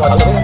哎。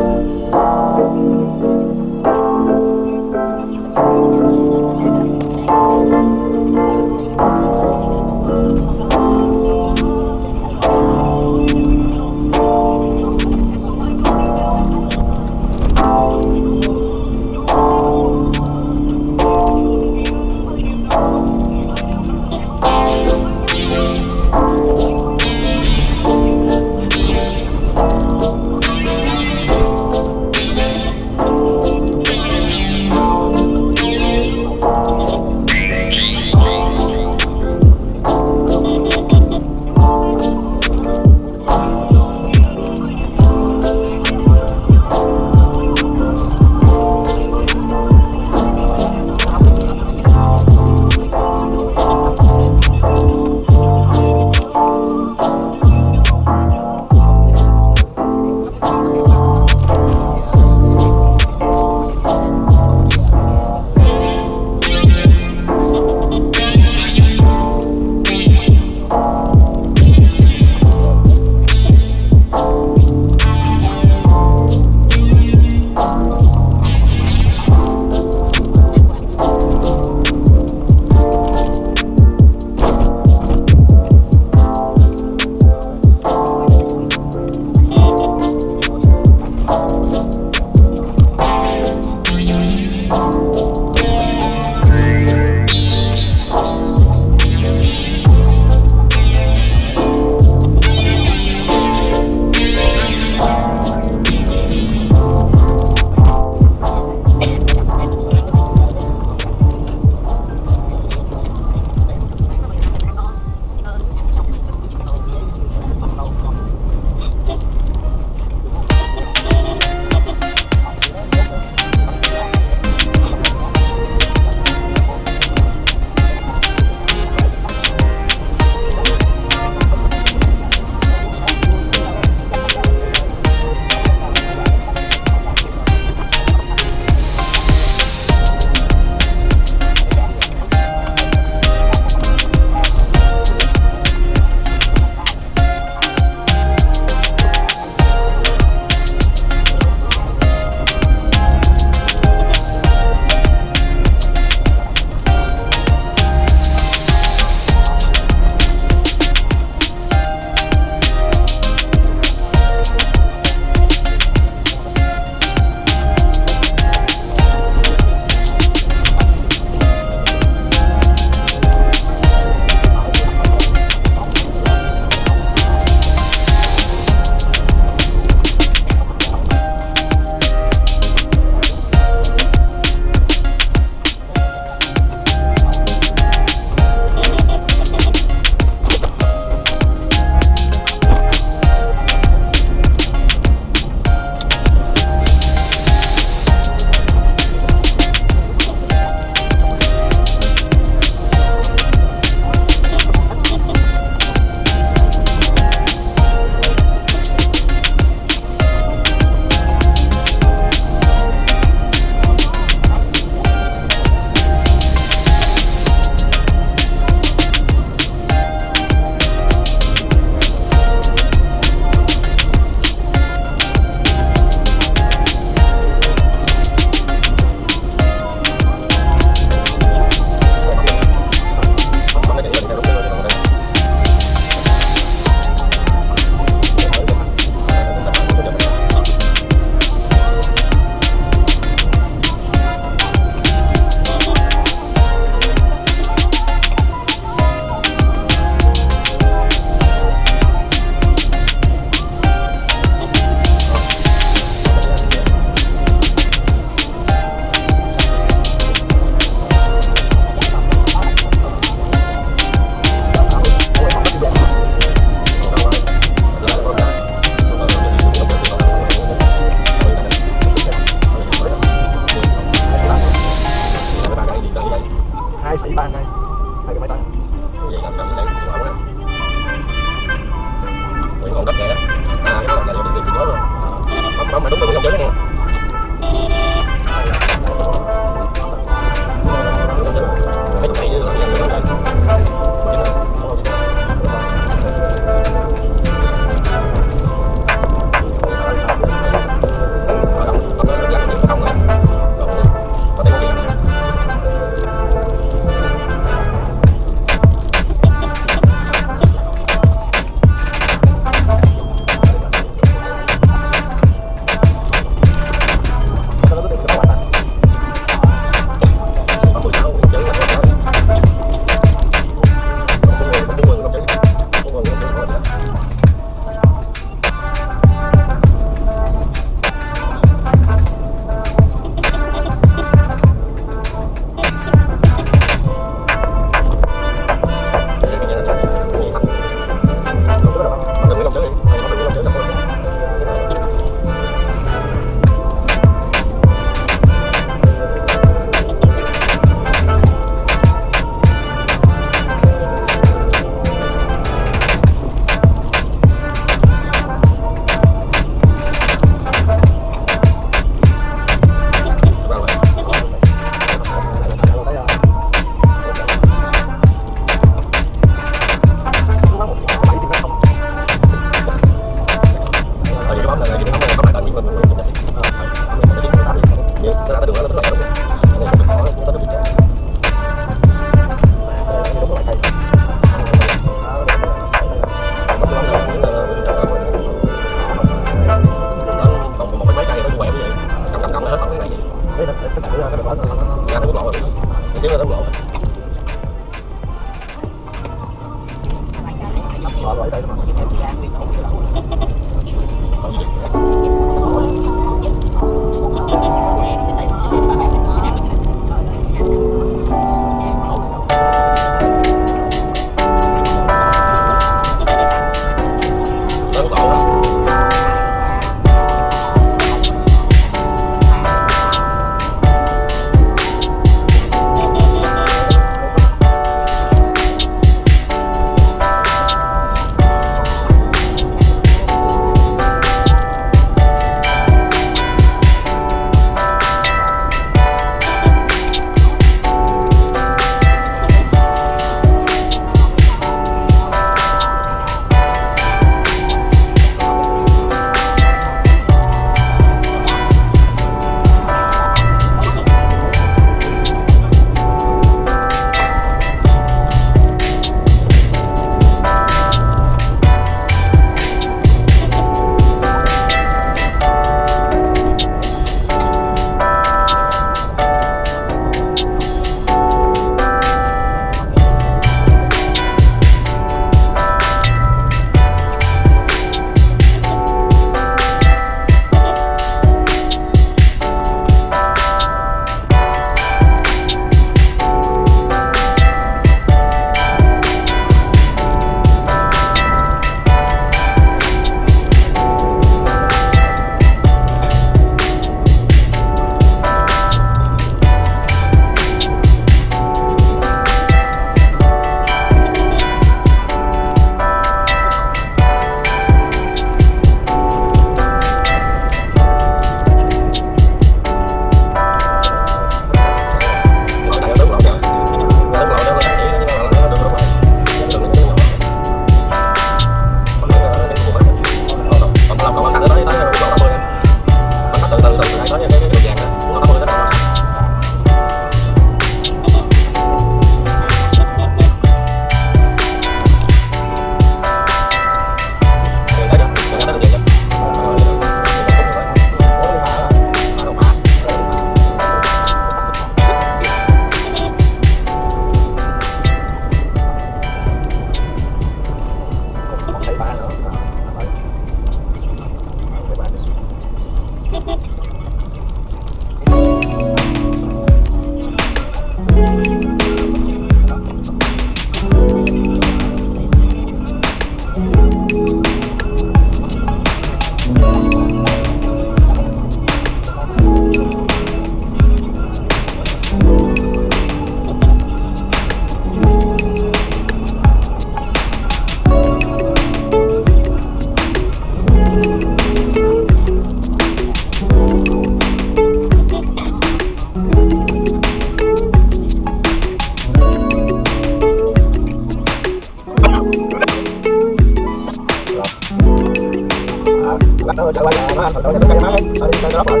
mặt thôi chạy quay nó ăn thật tối nhà máy nó đi chơi nó rồi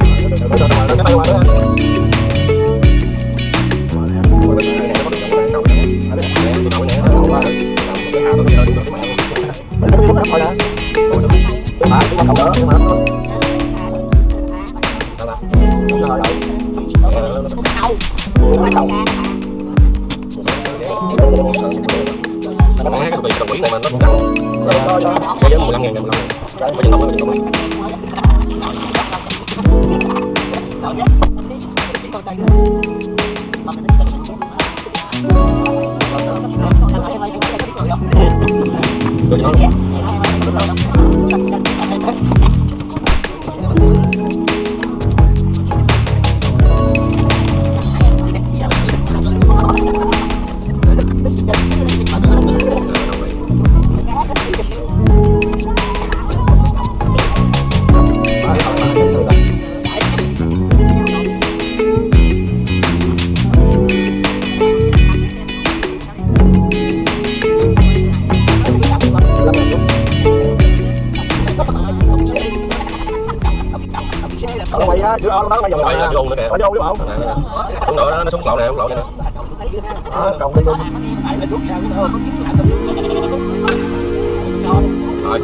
Hãy subscribe cho kênh Ghiền Mì Gõ Để không bỏ lỡ những video hấp dẫn không đỡ nhưng mà Bây giờ 15 ngàn, 15 ngàn Bây giờ tổng, bây giờ tổng Rồi, nó ở đâu chứ bộ cũng nữa đó nó xuống lộ này không lộ này nè. Ờ, Đồng đi luôn rồi.